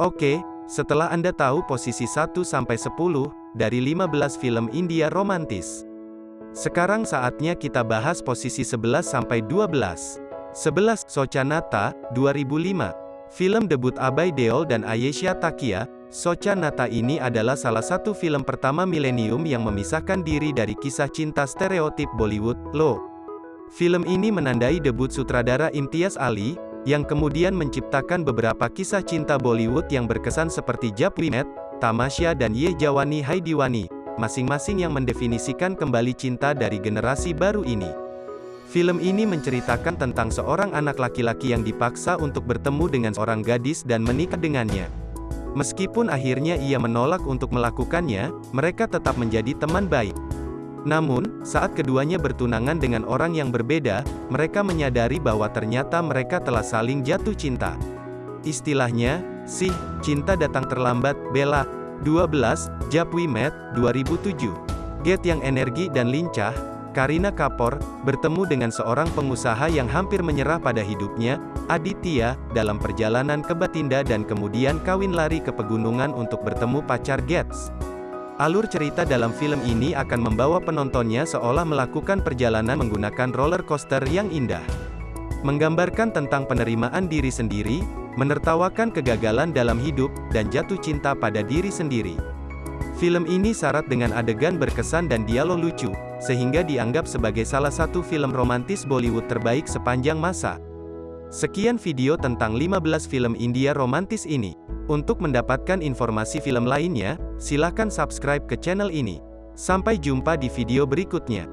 Oke, setelah Anda tahu posisi 1-10 dari 15 film India romantis. Sekarang saatnya kita bahas posisi 11-12. 11. Socanata, 2005. Film debut Abai Deol dan Ayesha Takia, Socanata ini adalah salah satu film pertama milenium yang memisahkan diri dari kisah cinta stereotip Bollywood, lo. Film ini menandai debut sutradara Imtiaz Ali, yang kemudian menciptakan beberapa kisah cinta Bollywood yang berkesan seperti Met, Tamasya dan Ye Jawani Hai Diwani, masing-masing yang mendefinisikan kembali cinta dari generasi baru ini. Film ini menceritakan tentang seorang anak laki-laki yang dipaksa untuk bertemu dengan seorang gadis dan menikah dengannya. Meskipun akhirnya ia menolak untuk melakukannya, mereka tetap menjadi teman baik. Namun, saat keduanya bertunangan dengan orang yang berbeda, mereka menyadari bahwa ternyata mereka telah saling jatuh cinta. Istilahnya, sih, cinta datang terlambat, Bella. 12, Jab We Met, 2007. Get yang energi dan lincah, Karina Kapoor, bertemu dengan seorang pengusaha yang hampir menyerah pada hidupnya, Aditya, dalam perjalanan ke Batinda dan kemudian kawin lari ke pegunungan untuk bertemu pacar Gets. Alur cerita dalam film ini akan membawa penontonnya seolah melakukan perjalanan menggunakan roller coaster yang indah. Menggambarkan tentang penerimaan diri sendiri, menertawakan kegagalan dalam hidup, dan jatuh cinta pada diri sendiri. Film ini syarat dengan adegan berkesan dan dialog lucu, sehingga dianggap sebagai salah satu film romantis Bollywood terbaik sepanjang masa. Sekian video tentang 15 film India romantis ini. Untuk mendapatkan informasi film lainnya, silakan subscribe ke channel ini. Sampai jumpa di video berikutnya.